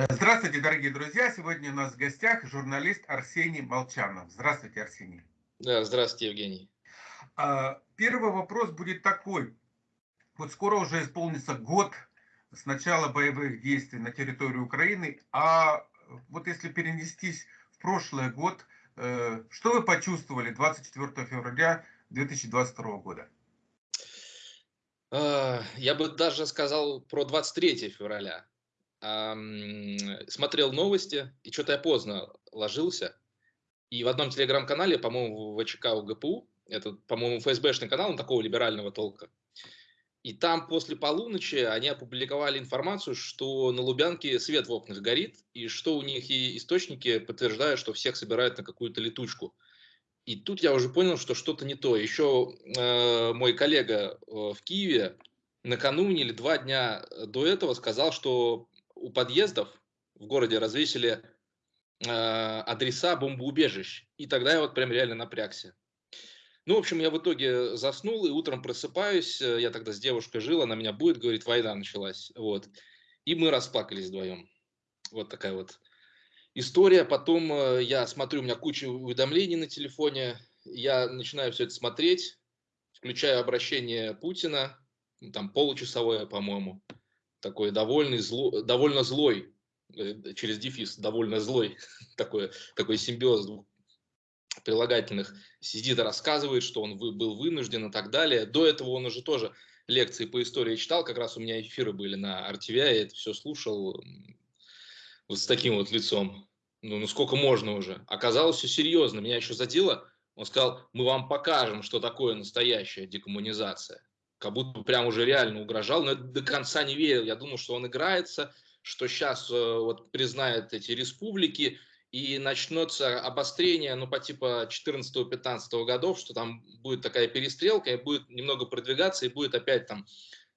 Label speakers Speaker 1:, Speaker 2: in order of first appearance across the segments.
Speaker 1: Э, здравствуйте, дорогие друзья! Сегодня у нас в гостях журналист Арсений Молчанов. Здравствуйте, Арсений.
Speaker 2: Да, здравствуйте, Евгений.
Speaker 1: А, первый вопрос будет такой. Вот скоро уже исполнится год с начала боевых действий на территории Украины, а вот если перенестись в прошлый год, э, что вы почувствовали 24 февраля 2022 года?
Speaker 2: А, я бы даже сказал про 23 февраля смотрел новости, и что-то я поздно ложился. И в одном телеграм-канале, по-моему, в ВЧК УГПУ, это, по-моему, ФСБшный канал, он такого либерального толка. И там после полуночи они опубликовали информацию, что на Лубянке свет в окнах горит, и что у них и источники подтверждают, что всех собирают на какую-то летучку. И тут я уже понял, что что-то не то. Еще э, мой коллега э, в Киеве накануне или два дня до этого сказал, что у подъездов в городе развесили э, адреса бомбоубежищ. И тогда я вот прям реально напрягся. Ну, в общем, я в итоге заснул и утром просыпаюсь. Э, я тогда с девушкой жил, она меня будет, говорит, война началась. Вот. И мы расплакались вдвоем. Вот такая вот история. Потом э, я смотрю, у меня куча уведомлений на телефоне. Я начинаю все это смотреть, включаю обращение Путина, там получасовое, по-моему такой довольный, зло, довольно злой, э, через дефис, довольно злой, такой, такой симбиоз двух прилагательных, сидит и рассказывает, что он был вынужден и так далее. До этого он уже тоже лекции по истории читал, как раз у меня эфиры были на RTVI, я это все слушал вот с таким вот лицом. Ну, ну сколько можно уже? Оказалось все серьезно, меня еще задело. Он сказал, мы вам покажем, что такое настоящая декоммунизация как будто прям уже реально угрожал, но я до конца не верил. Я думал, что он играется, что сейчас э, вот признает эти республики, и начнется обострение, ну, по типа 14-15 годов, что там будет такая перестрелка, и будет немного продвигаться, и будет опять там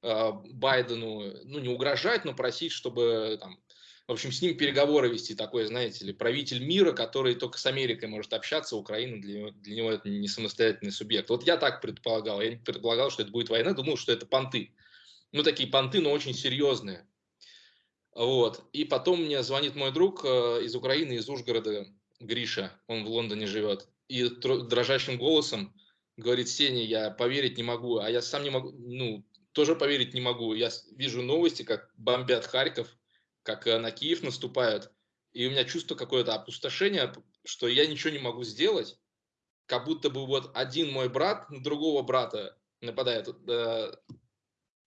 Speaker 2: э, Байдену, ну, не угрожать, но просить, чтобы там в общем, с ним переговоры вести такой, знаете ли, правитель мира, который только с Америкой может общаться, Украина для него, для него это не самостоятельный субъект. Вот я так предполагал, я не предполагал, что это будет война, думал, что это понты. Ну, такие понты, но очень серьезные. Вот. И потом мне звонит мой друг э, из Украины, из Ужгорода, Гриша, он в Лондоне живет, и дрожащим голосом говорит, Сеня, я поверить не могу, а я сам не могу, ну, тоже поверить не могу. Я вижу новости, как бомбят Харьков, как на Киев наступают, и у меня чувство какое-то опустошение, что я ничего не могу сделать, как будто бы вот один мой брат на другого брата нападает. Э,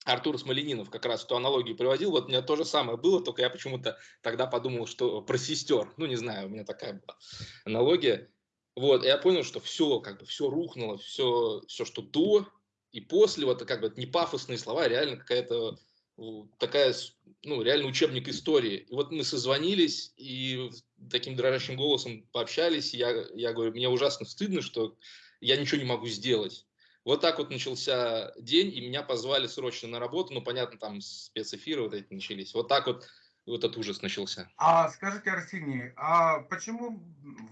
Speaker 2: Артур Смоленинов как раз эту аналогию приводил, вот у меня то же самое было, только я почему-то тогда подумал, что про сестер, ну не знаю, у меня такая была аналогия. Вот, и я понял, что все, как бы, все рухнуло, все, все, что до и после, вот, как бы, не пафосные слова, а реально какая-то такая, ну, реально учебник истории. И вот мы созвонились и таким дрожащим голосом пообщались. Я, я говорю, мне ужасно стыдно, что я ничего не могу сделать. Вот так вот начался день, и меня позвали срочно на работу. Ну, понятно, там спецэфиры вот эти начались. Вот так вот вот этот ужас начался.
Speaker 1: А скажите, Арсений, а почему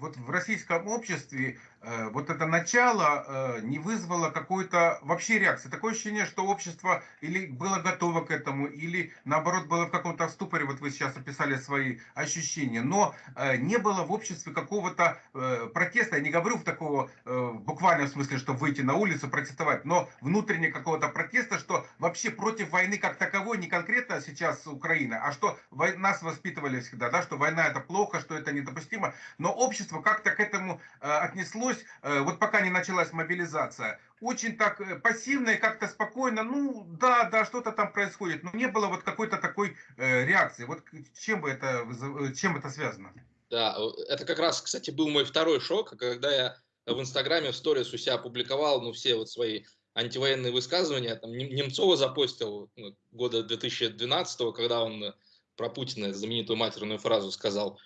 Speaker 1: вот в российском обществе э, вот это начало э, не вызвало какой-то вообще реакции? Такое ощущение, что общество или было готово к этому, или наоборот было в каком-то ступоре, вот вы сейчас описали свои ощущения, но э, не было в обществе какого-то э, протеста, я не говорю в такого э, буквальном смысле, что выйти на улицу, протестовать, но внутренне какого-то протеста, что вообще против войны как таковой, не конкретно сейчас Украина, а что нас воспитывали всегда, да, что война это плохо, что это недопустимо, но общество как-то к этому э, отнеслось, э, вот пока не началась мобилизация, очень так э, пассивно и как-то спокойно, ну да, да, что-то там происходит, но не было вот какой-то такой э, реакции. Вот чем бы это, э, чем это связано?
Speaker 2: Да, это как раз, кстати, был мой второй шок, когда я в Инстаграме в сторис у себя опубликовал, ну, все вот свои антивоенные высказывания, там, Немцова запостил ну, года 2012, когда он про Путина знаменитую матерную фразу сказал.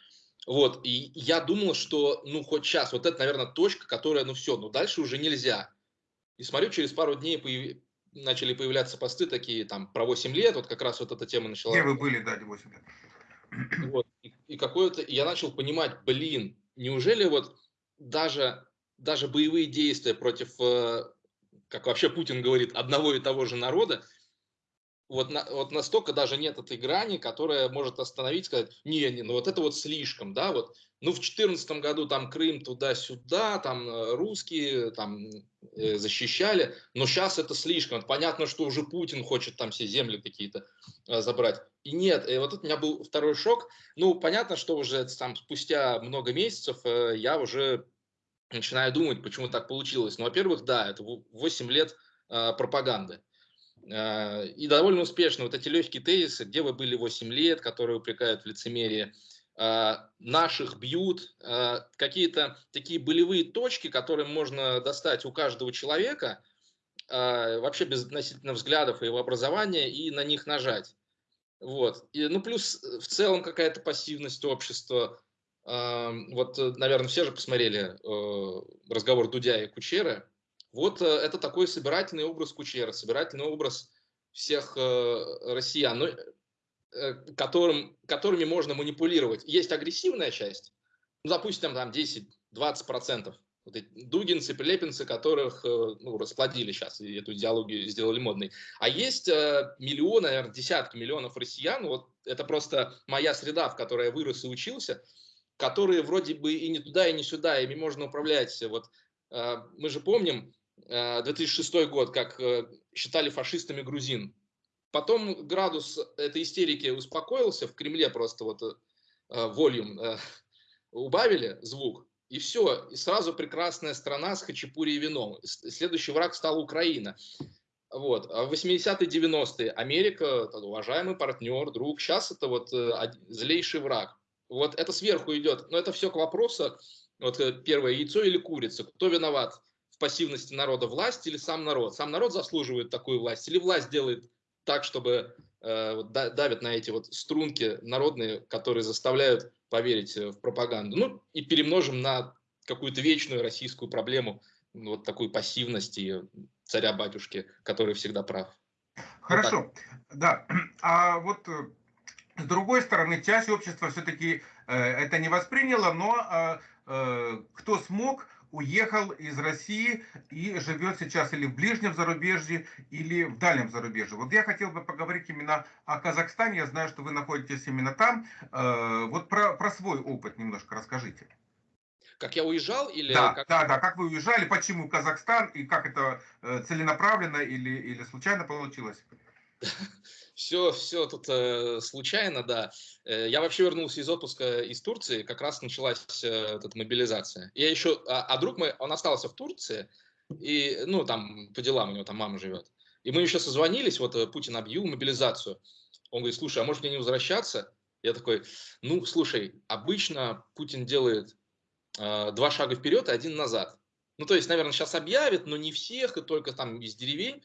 Speaker 2: Вот, и я думал, что, ну, хоть сейчас, вот это, наверное, точка, которая, ну, все, ну, дальше уже нельзя. И смотрю, через пару дней появ... начали появляться посты такие, там, про 8 лет, вот как раз вот эта тема начала.
Speaker 1: Где вы были, да, 8 лет.
Speaker 2: Вот, и, и какое-то, я начал понимать, блин, неужели вот даже, даже боевые действия против, э, как вообще Путин говорит, одного и того же народа, вот, на, вот настолько даже нет этой грани, которая может остановить, сказать, не, не, ну вот это вот слишком, да, вот, ну в 2014 году там Крым туда-сюда, там э, русские там э, защищали, но сейчас это слишком, понятно, что уже Путин хочет там все земли какие-то э, забрать, и нет, и вот это у меня был второй шок, ну понятно, что уже там спустя много месяцев э, я уже начинаю думать, почему так получилось, ну во-первых, да, это 8 лет э, пропаганды, и довольно успешно вот эти легкие тезисы, где вы были 8 лет, которые упрекают в лицемерии, э, наших бьют, э, какие-то такие болевые точки, которые можно достать у каждого человека, вообще без относительно взглядов и его образования, и на них нажать. Вот. И, ну, плюс в целом какая-то пассивность общества. Вот, наверное, все же посмотрели разговор Дудя и Кучера. Вот э, это такой собирательный образ Кучера, собирательный образ всех э, россиян, ну, которым, которыми можно манипулировать. Есть агрессивная часть, ну, допустим, там 10-20%. Вот эти дугинцы, прилепинцы, которых ну, расплодили сейчас, и эту идеологию сделали модной. А есть миллионы, наверное, десятки миллионов россиян, вот это просто моя среда, в которой я вырос и учился, которые вроде бы и не туда, и не сюда, ими можно управлять. Вот мы же помним, 2006 э, год, как э, считали фашистами грузин. Потом градус этой истерики успокоился, в Кремле просто вот э, волюм убавили звук, и все, и сразу прекрасная страна с хачапури и вином. Следующий враг стал Украина. Вот. А в 80-е, 90-е Америка, уважаемый партнер, друг, сейчас это вот злейший враг. Вот это сверху идет, но это все к вопросу, вот первое, яйцо или курица, кто виноват? Пассивности народа власть или сам народ? Сам народ заслуживает такую власть или власть делает так, чтобы э, давят на эти вот струнки народные, которые заставляют поверить э, в пропаганду? Ну и перемножим на какую-то вечную российскую проблему, вот такую пассивность и царя-батюшки, который всегда прав.
Speaker 1: Хорошо, вот да. А вот э, с другой стороны, часть общества все-таки э, это не восприняла, но э, э, кто смог, уехал из России и живет сейчас или в ближнем зарубежье, или в дальнем зарубежье. Вот я хотел бы поговорить именно о Казахстане. Я знаю, что вы находитесь именно там. Э, вот про, про свой опыт немножко расскажите.
Speaker 2: Как я уезжал или...
Speaker 1: Да,
Speaker 2: как...
Speaker 1: да, да, как вы уезжали, почему Казахстан и как это э, целенаправленно или, или случайно получилось?
Speaker 2: Все, все тут э, случайно, да. Э, я вообще вернулся из отпуска из Турции, как раз началась э, эта мобилизация. Я еще, а, а друг мой, он остался в Турции, и, ну, там, по делам у него там мама живет. И мы еще созвонились, вот э, Путин объявил мобилизацию. Он говорит, слушай, а может мне не возвращаться? Я такой, ну, слушай, обычно Путин делает э, два шага вперед и один назад. Ну, то есть, наверное, сейчас объявит, но не всех, и только там из деревень.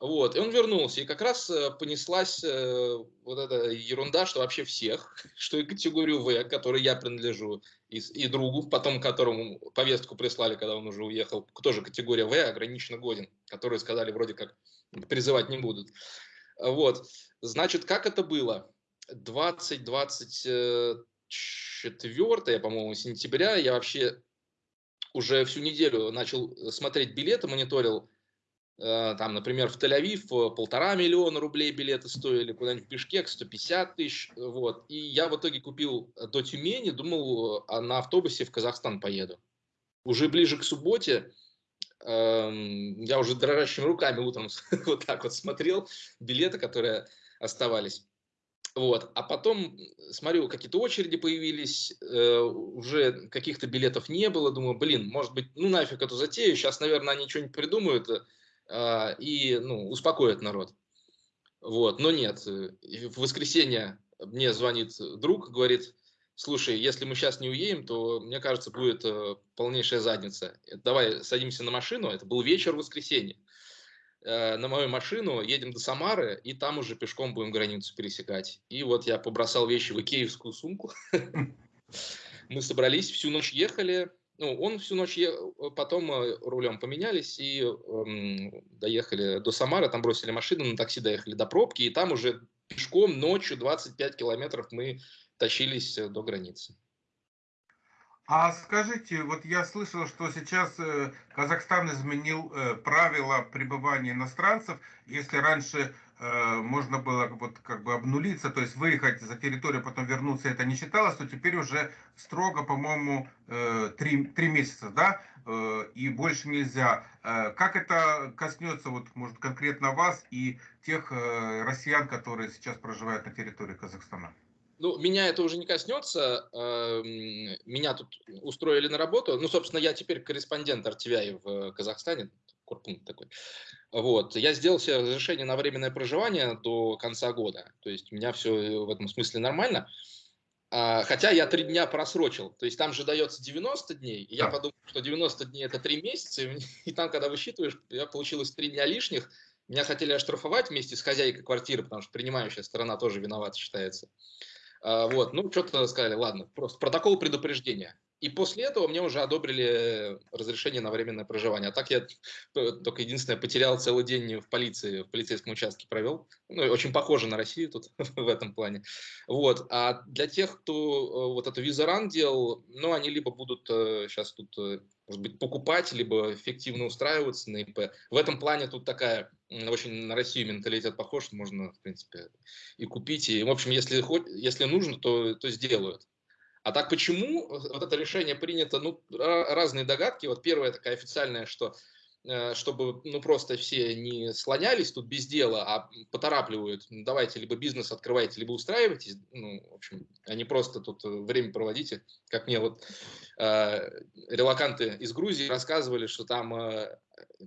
Speaker 2: Вот, и он вернулся, и как раз э, понеслась э, вот эта ерунда, что вообще всех, что и категорию В, которой я принадлежу, и, и другу, потом которому повестку прислали, когда он уже уехал, тоже категория В, ограниченно годен, которые сказали вроде как призывать не будут. Вот, значит, как это было? 20-24, по-моему, сентября я вообще уже всю неделю начал смотреть билеты, мониторил Э, там, например, в Тель-Авив э, полтора миллиона рублей билеты стоили, куда-нибудь в Бишкек 150 тысяч, вот. И я в итоге купил э, до Тюмени, думал, а на автобусе в Казахстан поеду. Уже ближе к субботе эм, я уже дрожащими руками утром вот так вот смотрел билеты, которые оставались. Вот. А потом смотрю, какие-то очереди появились, э, уже каких-то билетов не было. Думаю, блин, может быть, ну нафиг эту затею, сейчас, наверное, они что-нибудь придумают, и ну, успокоит народ. Вот, но нет. Э, в воскресенье мне звонит друг, говорит, слушай, если мы сейчас не уедем, то, мне кажется, будет э, полнейшая задница. Давай садимся на машину, это был вечер воскресенья, э, на мою машину, едем до Самары, и там уже пешком будем границу пересекать. И вот я побросал вещи в икеевскую сумку. Мы собрались, всю ночь ехали, ну, он всю ночь ехал, э, потом э, рулем поменялись и эм, доехали до Самары, там бросили машину, на такси доехали до пробки, и там уже пешком ночью 25 километров мы тащились э, до границы.
Speaker 1: А скажите, вот я слышал, что сейчас Казахстан изменил правила пребывания иностранцев. Если раньше можно было вот как бы обнулиться, то есть выехать за территорию, потом вернуться, это не считалось, то теперь уже строго, по-моему, э, три, три месяца, да, э, и больше нельзя. Э, как это коснется, вот, может, конкретно вас и тех э, россиян, которые сейчас проживают на территории Казахстана?
Speaker 2: Ну, меня это уже не коснется. Эм, меня тут устроили на работу. Ну, собственно, я теперь корреспондент RTVI в Казахстане. Корпункт такой. Вот. Я сделал себе разрешение на временное проживание до конца года. То есть у меня все в этом смысле нормально. А, хотя я три дня просрочил. То есть там же дается 90 дней. И я подумал, что 90 дней это три месяца. И там, когда высчитываешь, я получилось три дня лишних. Меня хотели оштрафовать вместе с хозяйкой квартиры, потому что принимающая сторона тоже виновата считается. А, вот, ну, что-то сказали, ладно, просто протокол предупреждения. И после этого мне уже одобрили разрешение на временное проживание. А так я только единственное потерял целый день в полиции, в полицейском участке провел. Ну, очень похоже на Россию тут в этом плане. Вот. А для тех, кто э, вот эту визаран делал, ну, они либо будут сейчас э, тут, э, может быть, покупать, либо эффективно устраиваться на ИП. В этом плане тут такая очень на Россию менталитет похож, можно, в принципе, и купить. И, в общем, если, если нужно, то, то сделают. А так почему вот это решение принято? Ну, разные догадки. Вот первая такая официальная, что э, чтобы ну просто все не слонялись тут без дела, а поторапливают, ну, давайте либо бизнес открывайте, либо устраивайтесь, ну, в общем, они просто тут время проводите, как мне вот э, релаканты из Грузии рассказывали, что там, э,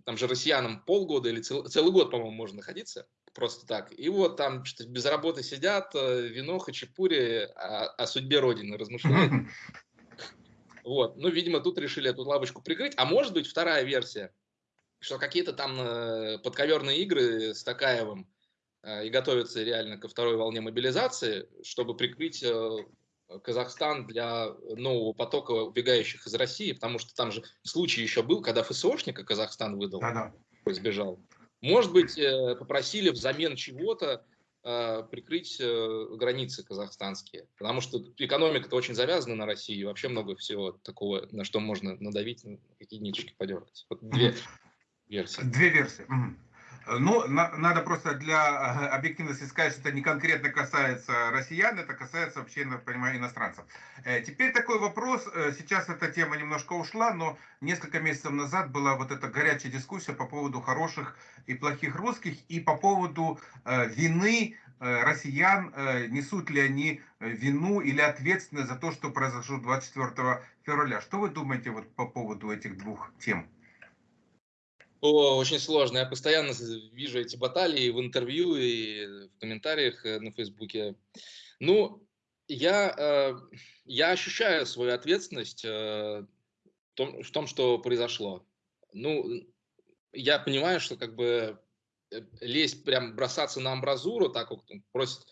Speaker 2: там же россиянам полгода или цел, целый год, по-моему, можно находиться, просто так. И вот там что без работы сидят, э, вино, хачапури, о, о судьбе Родины размышляют. Вот, ну, видимо, тут решили эту лавочку прикрыть. А может быть, вторая версия, что какие-то там э, подковерные игры с Такаевым э, и готовятся реально ко второй волне мобилизации, чтобы прикрыть Казахстан для нового потока убегающих из России, потому что там же случай еще был, когда ФСОшника Казахстан выдал, да -да. сбежал. Может быть, э, попросили взамен чего-то э, прикрыть э, границы казахстанские, потому что экономика-то очень завязана на России, вообще много всего такого, на что можно надавить, какие ниточки подергать. Вот две версии.
Speaker 1: Две версии. Ну, на, надо просто для объективности сказать, что это не конкретно касается россиян, это касается вообще, я понимаю, иностранцев. Э, теперь такой вопрос, э, сейчас эта тема немножко ушла, но несколько месяцев назад была вот эта горячая дискуссия по поводу хороших и плохих русских и по поводу э, вины россиян, несут ли они вину или ответственность за то, что произошло 24 февраля. Что вы думаете вот по поводу этих двух тем?
Speaker 2: О, очень сложно. Я постоянно вижу эти баталии в интервью и в комментариях э, на Фейсбуке. Ну, я, э, я ощущаю свою ответственность э, в том, в том, что произошло. Ну, я понимаю, что как бы лезть, прям бросаться на амбразуру, так вот просит,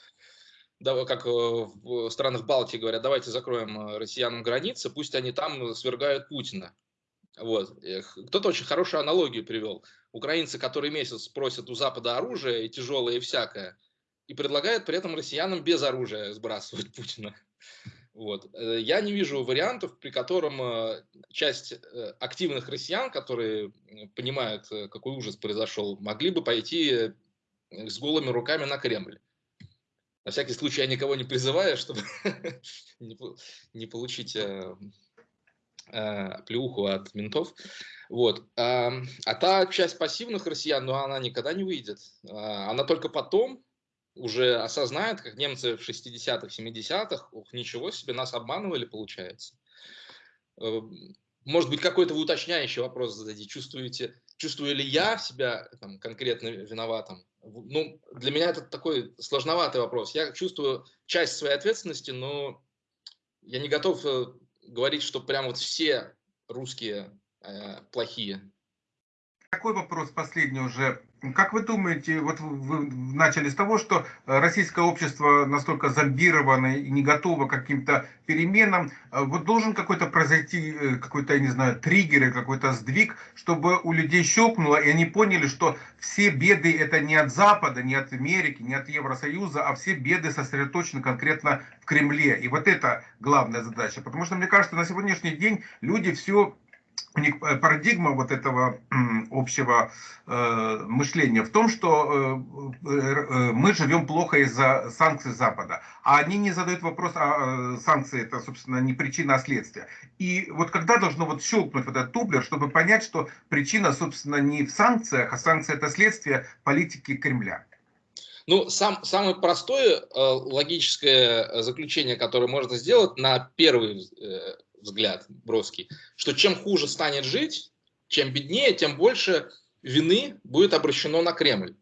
Speaker 2: да, как в странах Балтии говорят, давайте закроем россиянам границы, пусть они там свергают Путина. Вот. Кто-то очень хорошую аналогию привел. Украинцы, которые месяц просят у Запада оружие и тяжелое и всякое, и предлагают при этом россиянам без оружия сбрасывать Путина. Вот. Э, я не вижу вариантов, при котором э, часть э, активных россиян, которые понимают, какой ужас произошел, могли бы пойти с голыми руками на Кремль. На всякий случай я никого не призываю, чтобы не получить э, плюху от ментов. Вот. А, а та часть пассивных россиян, ну, она никогда не выйдет. А, она только потом уже осознает, как немцы в 60-х, 70-х, ух, ничего себе, нас обманывали, получается. Э, может быть, какой-то вы уточняющий вопрос зададите. Чувствуете, чувствую ли я себя там, конкретно виноватым? Ну, для меня это такой сложноватый вопрос. Я чувствую часть своей ответственности, но я не готов э, говорить, что прям вот все русские э, плохие.
Speaker 1: Такой вопрос последний уже. Как вы думаете, вот вы начали с того, что э, российское общество настолько зомбировано и не готово к каким-то переменам. Э, вот должен какой-то произойти, э, какой-то, я не знаю, триггер, какой-то сдвиг, чтобы у людей щелкнуло, и они поняли, что все беды это не от Запада, не от Америки, не от Евросоюза, а все беды сосредоточены конкретно в Кремле. И вот это главная задача. Потому что, мне кажется, на сегодняшний день люди все э, парадигма вот этого общего э, мышления в том, что э, э, мы живем плохо из-за санкций Запада, а они не задают вопрос, а санкции это, собственно, не причина, а следствие. И вот когда должно вот щелкнуть вот этот тублер, чтобы понять, что причина, собственно, не в санкциях, а санкции это следствие политики Кремля.
Speaker 2: Ну, сам, самое простое э, логическое заключение, которое можно сделать на первый э, взгляд броский, что чем хуже станет жить, чем беднее, тем больше вины будет обращено на Кремль.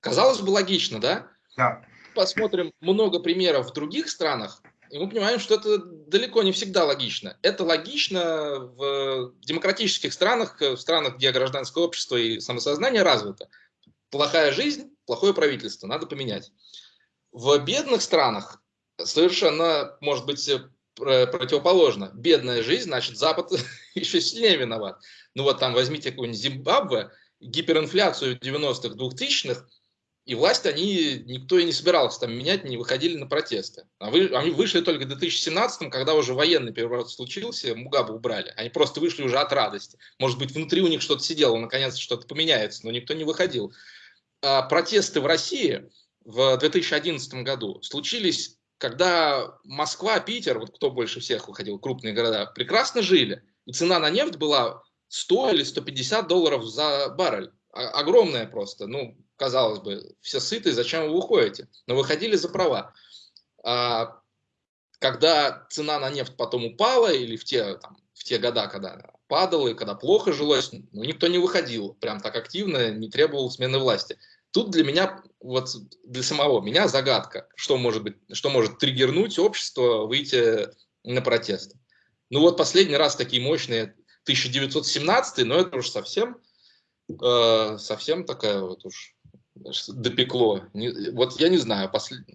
Speaker 2: Казалось бы, логично, да?
Speaker 1: Да.
Speaker 2: Посмотрим много примеров в других странах, и мы понимаем, что это далеко не всегда логично. Это логично в демократических странах, в странах, где гражданское общество и самосознание развито. Плохая жизнь, плохое правительство, надо поменять. В бедных странах совершенно, может быть, противоположно. Бедная жизнь, значит, Запад еще сильнее виноват. Ну вот там возьмите какую-нибудь Зимбабве, гиперинфляцию 90-х, 2000-х, и власть они, никто и не собирался там менять, не выходили на протесты. А вы, они вышли только в 2017, когда уже военный переворот случился, Мугабу убрали. Они просто вышли уже от радости. Может быть, внутри у них что-то сидело, наконец что-то поменяется, но никто не выходил. А протесты в России в 2011 году случились когда Москва, Питер, вот кто больше всех выходил, крупные города, прекрасно жили. И цена на нефть была 100 или 150 долларов за баррель. Огромная просто. Ну, казалось бы, все сыты, зачем вы уходите? Но выходили за права. А когда цена на нефть потом упала, или в те, там, в те года, когда падала, и когда плохо жилось, ну, никто не выходил прям так активно, не требовал смены власти. Тут для меня, вот для самого меня загадка, что может быть, что может триггернуть общество выйти на протесты. Ну вот последний раз такие мощные 1917, но это уж совсем, э, совсем такая вот уж допекло. Не, вот я не знаю, послед...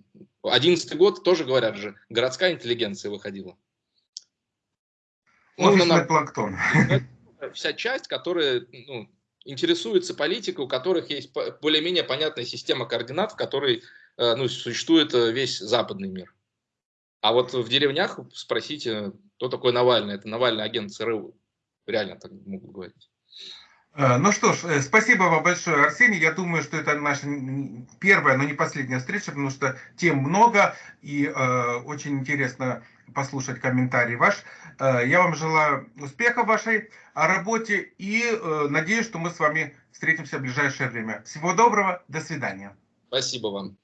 Speaker 2: 11 год тоже говорят же, городская интеллигенция выходила.
Speaker 1: Ну, на... Плактон.
Speaker 2: Вся часть, которая ну, интересуется политикой, у которых есть более-менее понятная система координат, в которой э, ну, существует э, весь западный мир. А вот в деревнях спросите, кто такой Навальный. Это Навальный агент ЦРУ. Реально так могут говорить.
Speaker 1: Э, ну что ж, спасибо вам большое, Арсений. Я думаю, что это наша первая, но не последняя встреча, потому что тем много и э, очень интересно послушать комментарий ваш. Э, я вам желаю успеха в вашей работе и э, надеюсь, что мы с вами встретимся в ближайшее время. Всего доброго, до свидания.
Speaker 2: Спасибо вам.